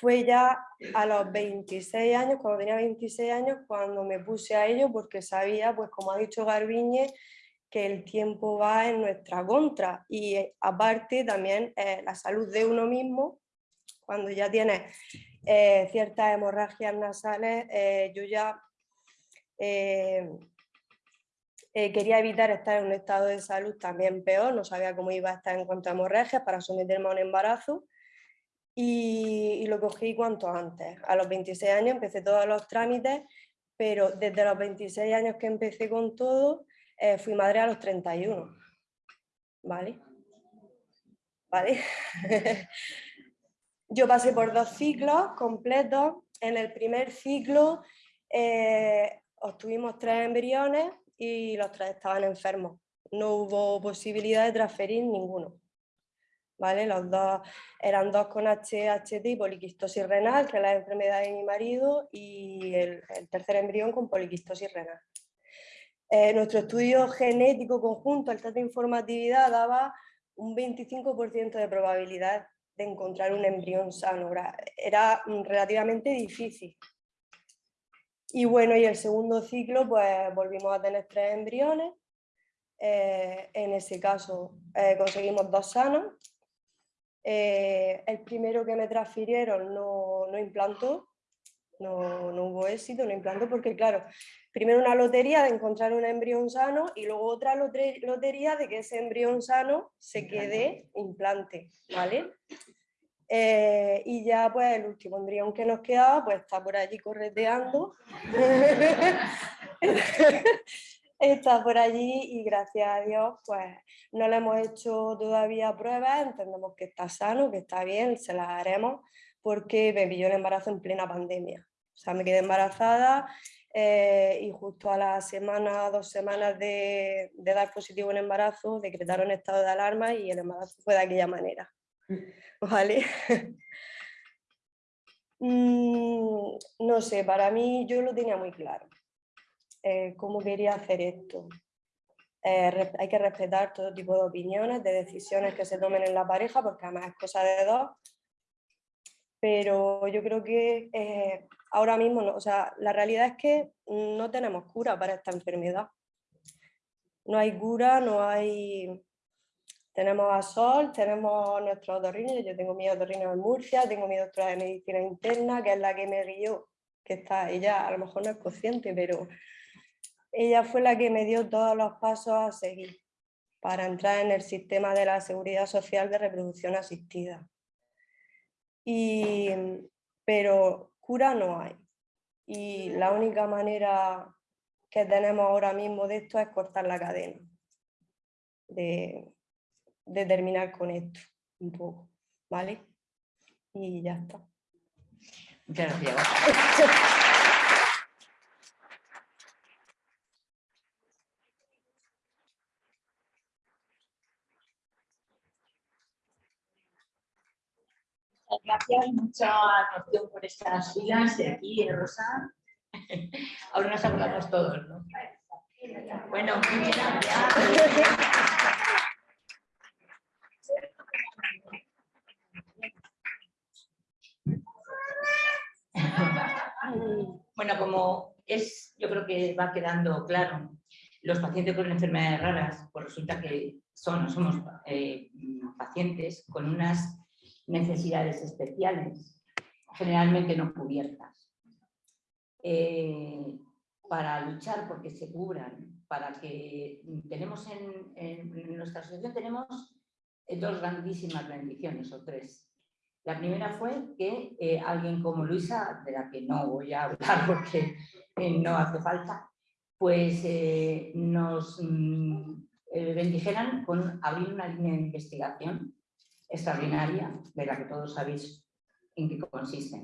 Speaker 5: fue ya a los 26 años, cuando tenía 26 años, cuando me puse a ello porque sabía, pues como ha dicho Garbiñe, que el tiempo va en nuestra contra y eh, aparte también eh, la salud de uno mismo, cuando ya tienes eh, ciertas hemorragias nasales, yo ya quería evitar estar en un estado de salud también peor, no sabía cómo iba a estar en cuanto a hemorragias para someterme a un embarazo y, lo cogí cuanto antes. A los 26 años empecé todos los trámites, pero desde los 26 años que empecé con todo, eh, fui madre a los 31. ¿Vale? ¿vale? *laughs* Yo pasé por dos ciclos completos. En el primer ciclo eh, obtuvimos tres embriones y los tres estaban enfermos. No hubo posibilidad de transferir ninguno. ¿Vale? Los dos eran dos con HHT y poliquistosis renal, que es la enfermedad de mi marido, y el, tercer embrión con poliquistosis renal. Eh, nuestro estudio genético conjunto, el test de informatividad, daba un 25% de probabilidad de encontrar un embrión sano. Era relativamente difícil. Y bueno, y el segundo ciclo, pues volvimos a tener tres embriones. Eh, en ese caso eh, conseguimos dos sanos. Eh, el primero que me transfirieron no, no implantó, no, no, hubo éxito, no implantó, porque claro, primero una lotería de encontrar un embrión sano y luego otra lotería de que ese embrión sano se quede implante, ¿vale? Eh, y ya pues el último embrión que nos quedaba pues está por allí correteando. *laughs* está por allí y gracias a Dios pues no le hemos hecho todavía pruebas, entendemos que está sano, que está bien, se las haremos porque me pilló el embarazo en plena pandemia. O sea, me quedé embarazada eh, y justo a la semana, dos semanas de, de dar positivo en embarazo decretaron estado de alarma y el embarazo fue de aquella manera. *laughs* ¿vale? Mm, no sé, para mí yo lo tenía muy claro, eh, cómo quería hacer esto. Eh, hay que respetar todo tipo de opiniones, de decisiones que se tomen en la pareja, porque además es cosa de dos. Pero yo creo que ahora mismo, no, o sea, la realidad es que no tenemos cura para esta enfermedad. No hay cura, no hay tenemos a Sol, tenemos nuestros otorrinos, yo tengo mi otorrino en Murcia, tengo mi doctora de medicina interna, que es la que me guió, que está, ella a lo mejor no es consciente, pero ella fue la que me dio todos los pasos a seguir para entrar en el sistema de la seguridad social de reproducción asistida. Y, pero cura no hay. Y la única manera que tenemos ahora mismo de esto es cortar la cadena de, de terminar con esto un poco, ¿vale? Y ya está.
Speaker 1: Muchas gracias. *laughs* Gracias, mucha atención por estas filas de aquí, de Rosa. *laughs* Ahora nos acordamos todos, ¿no? Bueno. *laughs* Bueno, como es, yo creo que va quedando claro, los pacientes con enfermedades raras, pues resulta que son, somos eh, pacientes con unas necesidades especiales, generalmente no cubiertas. Eh, para luchar porque se cubran, para que tenemos en, nuestra asociación tenemos dos grandísimas bendiciones o tres. La primera fue que eh, alguien como Luisa, de la que no voy a *laughs* hablar porque eh, no hace falta, pues eh, nos mm, bendijeran con abrir una línea de investigación extraordinaria, de la que todos sabéis en qué consiste.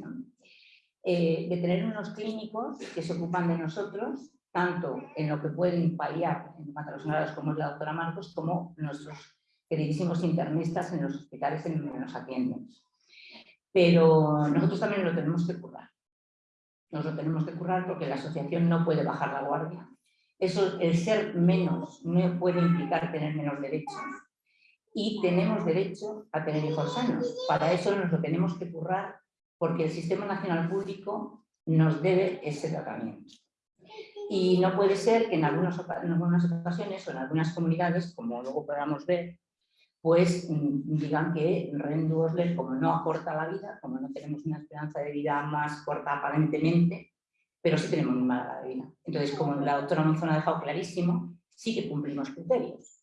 Speaker 1: de tener unos clínicos que se ocupan de nosotros, tanto en lo que pueden paliar en patrocinadores como es la doctora Marcos, como nuestros queridísimos internistas en los hospitales en donde nos atienden. Pero nosotros también lo tenemos que currar. Nos lo tenemos que currar porque la asociación no puede bajar la guardia. Eso, el ser menos no puede implicar tener menos derechos. Y tenemos derecho a tener hijos sanos. Para eso nos lo tenemos que currar porque el Sistema Nacional Público nos debe ese tratamiento. Y no puede ser que en algunas, en algunas ocasiones o en algunas comunidades, como luego podamos ver, pues mm, digan que Rendu como no acorta la vida, como no tenemos una esperanza de vida más corta aparentemente, pero sí tenemos muy mala vida. Entonces, como la doctora Monzón ha dejado clarísimo, sí que cumplimos criterios.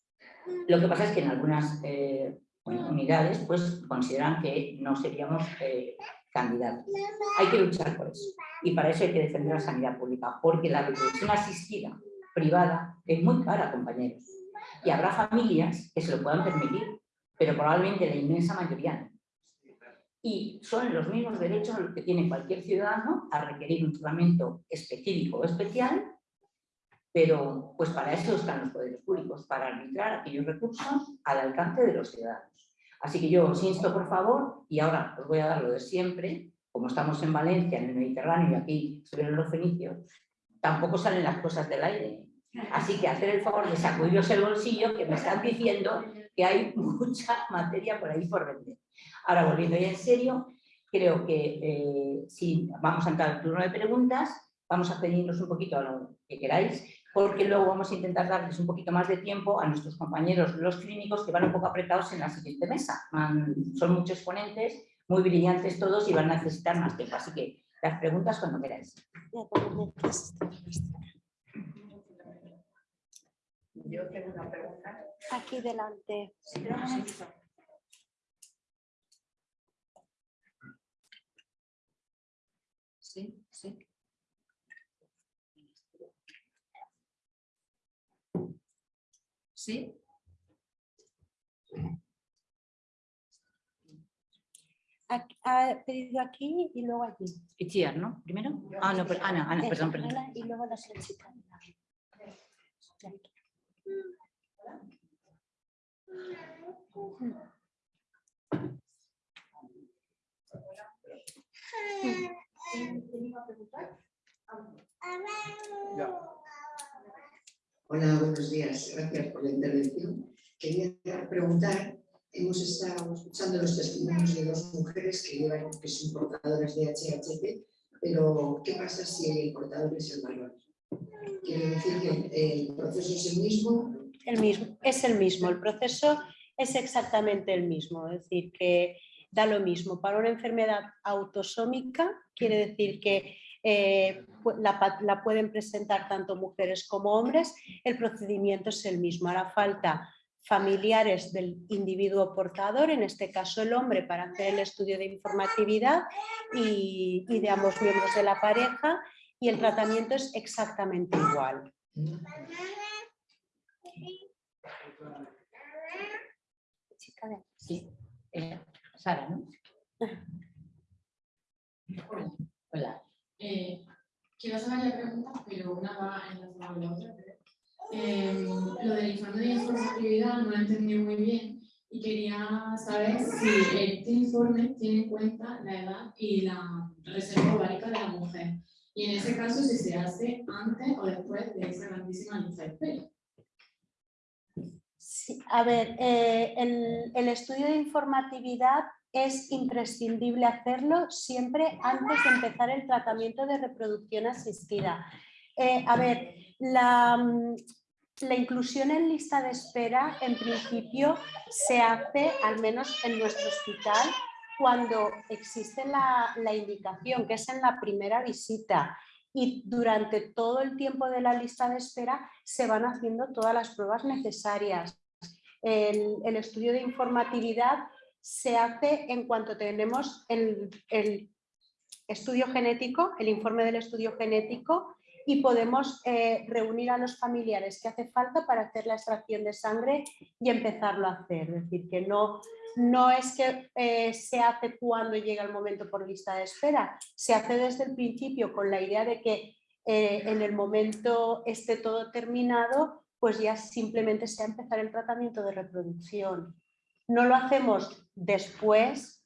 Speaker 1: Lo que pasa es que en algunas eh, unidades pues, consideran que no seríamos eh, candidatos. Hay que luchar por eso. Y para eso hay que defender la sanidad pública, porque la reproducción asistida privada es muy cara, compañeros y habrá familias que se lo puedan permitir, pero probablemente la inmensa mayoría no. Y son los mismos derechos que tiene cualquier ciudadano a requerir un tratamiento específico o especial, pero pues para eso están los poderes públicos, para arbitrar aquellos recursos al alcance de los ciudadanos. Así que yo os insto, por favor, y ahora os voy a dar lo de siempre, como estamos en Valencia, en el Mediterráneo, y aquí estuvieron los fenicios, tampoco salen las cosas del aire. Así que hacer el favor de sacudiros el bolsillo, que me están diciendo que hay mucha materia por ahí por vender. Ahora, volviendo ya en serio, creo que eh, si vamos a entrar al turno de preguntas, vamos a pedirnos un poquito a lo que queráis, porque luego vamos a intentar darles un poquito más de tiempo a nuestros compañeros, los clínicos, que van un poco apretados en la siguiente mesa. son muchos ponentes, muy brillantes todos y van a necesitar más tiempo. Así que las preguntas cuando queráis.
Speaker 2: Yo tengo una pregunta. Aquí delante.
Speaker 1: Sí, sí. ¿Sí?
Speaker 2: Ha pedido aquí y luego aquí.
Speaker 1: Itziar, ¿no? ¿Primero? Ah, no, pero Ana, Ana, perdón, perdón.
Speaker 2: Y luego la solicitada.
Speaker 6: Hola, buenos días. Gracias por la intervención. Quería preguntar, hemos estado escuchando los testimonios de dos mujeres que, llevan, que son portadoras de HHP, pero ¿qué pasa si el portador es el varón? Quiere decir que el proceso es el mismo.
Speaker 2: El mismo, es el mismo, el proceso es exactamente el mismo, es decir, que da lo mismo. Para una enfermedad autosómica quiere decir que eh, la, la, pueden presentar tanto mujeres como hombres, el procedimiento es el mismo. Hará falta familiares del individuo portador, en este caso el hombre, para hacer el estudio de informatividad y, y de ambos miembros de la pareja y el tratamiento es exactamente igual.
Speaker 1: Sí, eh, Sara, ¿no?
Speaker 7: Hola. Eh, quiero hacer varias preguntas, pero una va en la la otra. Eh, lo del informe de informatividad no lo entendí muy bien y quería saber si este informe tiene en cuenta la edad y la reserva ovárica de la mujer. Y en ese caso, si se hace antes o después de esa grandísima lista de espera.
Speaker 2: Sí, a ver, eh, el, estudio de informatividad es imprescindible hacerlo siempre antes de empezar el tratamiento de reproducción asistida. Eh, a ver, la, la, inclusión en lista de espera en principio se hace, al menos en nuestro hospital, cuando existe la, la indicación, que es en la primera visita y durante todo el tiempo de la lista de espera se van haciendo todas las pruebas necesarias. El estudio de informatividad se hace en cuanto tenemos el, estudio genético, el informe del estudio genético y podemos eh, reunir a los familiares que hace falta para hacer la extracción de sangre y empezarlo a hacer. Es decir, que no, no es que eh, se hace cuando llega el momento por lista de espera, se hace desde el principio con la idea de que eh, en el momento esté todo terminado, pues ya simplemente sea empezar el tratamiento de reproducción. No lo hacemos después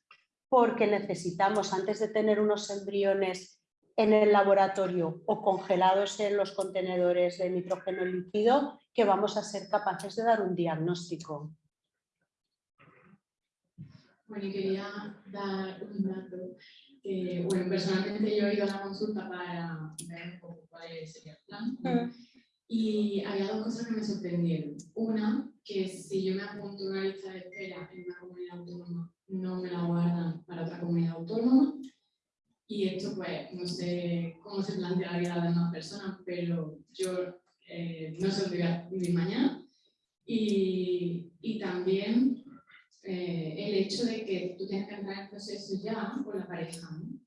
Speaker 2: porque necesitamos, antes de tener unos embriones en el laboratorio o congelados en los contenedores de nitrógeno líquido, que vamos a ser capaces de dar un diagnóstico.
Speaker 7: Bueno, y quería dar un dato. Bueno, personalmente yo he ido a la consulta para ver un poco cuál sería el plan. Mm. Y había dos cosas que me sorprendieron. Una, que si yo me apunto una lista de espera en una comunidad autónoma, no me la guardan para otra comunidad autónoma. Y esto, pues, no sé cómo se plantea la vida de las demás personas, pero yo eh, no sé lo que voy a vivir mañana. Y, y también eh, el hecho de que tú tienes que entrar en proceso ya con la pareja. ¿no?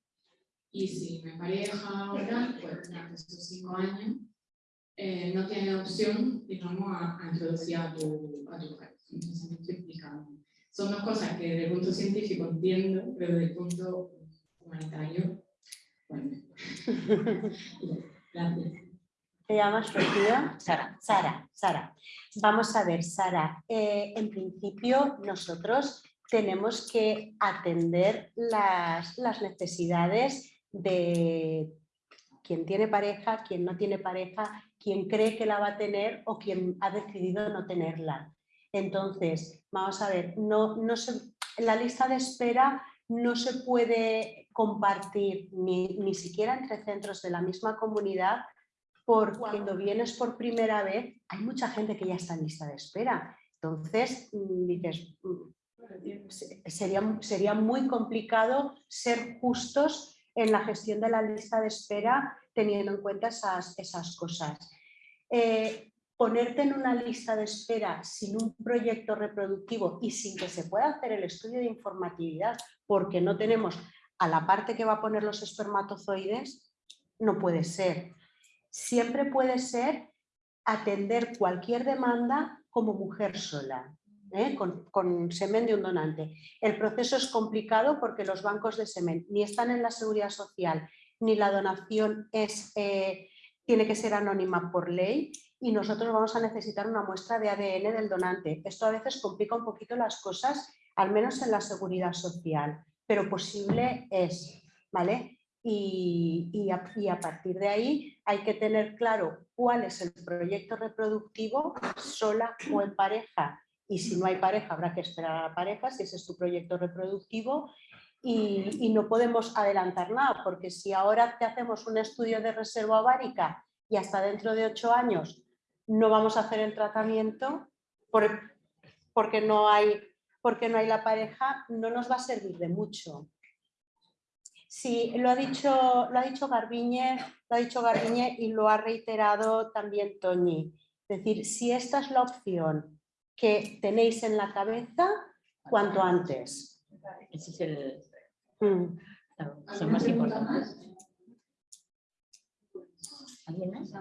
Speaker 7: Y si me pareja ahora, pues durante estos cinco años, eh, no tiene opción, digamos, a, a introducir a tu, a tu. Entonces, me estoy explicando. son dos cosas que desde el punto científico entiendo, pero desde el punto humanitario, bueno. *laughs* Gracias.
Speaker 2: ¿Te llamas Sofía?
Speaker 1: Sara.
Speaker 2: Sara, Sara. Vamos a ver, Sara. eh, en principio nosotros tenemos que atender las, las necesidades de quien tiene pareja, quien no tiene pareja, quien cree que la va a tener o quien ha decidido no tenerla. Entonces, vamos a ver, no, no se- la lista de espera no se puede compartir ni, ni siquiera entre centros de la misma comunidad porque cuando vienes por primera vez hay mucha gente que ya está en lista de espera. Entonces, mm, dices, mm, se- sería, sería muy complicado ser justos en la gestión de la lista de espera teniendo en cuenta esas, esas cosas. Eh, ponerte en una lista de espera sin un proyecto reproductivo y sin que se pueda hacer el estudio de informatividad porque no tenemos a la parte que va a poner los espermatozoides, no puede ser. Siempre puede ser atender cualquier demanda como mujer sola, ¿eh? con, semen de un donante. El proceso es complicado porque los bancos de semen ni están en la seguridad social, ni la donación eh, tiene que ser anónima por ley y nosotros vamos a necesitar una muestra de ADN del donante. Esto a veces complica un poquito las cosas, al menos en la seguridad social, pero posible es, ¿vale? Y a partir de ahí hay que tener claro cuál es el proyecto reproductivo sola o en pareja. Y si no hay pareja, habrá que esperar a la pareja, si ese es tu proyecto reproductivo. Y, no podemos adelantar nada, porque si ahora te hacemos un estudio de reserva ovárica y hasta dentro de ocho años no vamos a hacer el tratamiento por- porque, no hay, porque no hay la pareja, no nos va a servir de mucho. Sí, lo ha dicho, lo ha dicho Garbiñe, lo ha dicho Garbiñe y lo ha reiterado también Toñi. Es decir, si esta es la opción que tenéis en la cabeza, cuanto antes.
Speaker 1: Ese es el...
Speaker 2: Mm.
Speaker 1: son más importantes. ¿Alguien más?